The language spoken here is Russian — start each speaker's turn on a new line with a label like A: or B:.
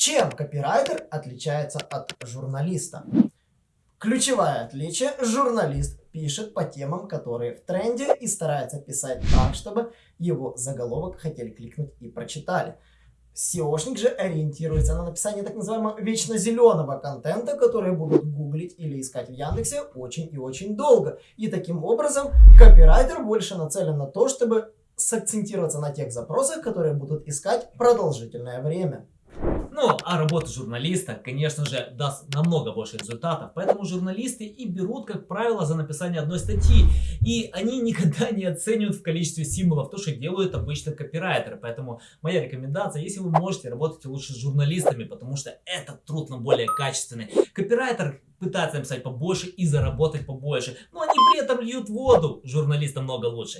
A: Чем копирайтер отличается от журналиста? Ключевое отличие – журналист пишет по темам, которые в тренде и старается писать так, чтобы его заголовок хотели кликнуть и прочитали. SEOшник же ориентируется на написание так называемого вечно зеленого контента, который будут гуглить или искать в Яндексе очень и очень долго. И таким образом копирайтер больше нацелен на то, чтобы сакцентироваться на тех запросах, которые будут искать продолжительное время.
B: Ну, а работа журналиста, конечно же, даст намного больше результатов. Поэтому журналисты и берут, как правило, за написание одной статьи. И они никогда не оценивают в количестве символов то, что делают обычно копирайтеры. Поэтому моя рекомендация, если вы можете, работайте лучше с журналистами, потому что этот труд нам более качественный. Копирайтер пытается написать побольше и заработать побольше. Но они при этом льют воду. Журналистам много лучше.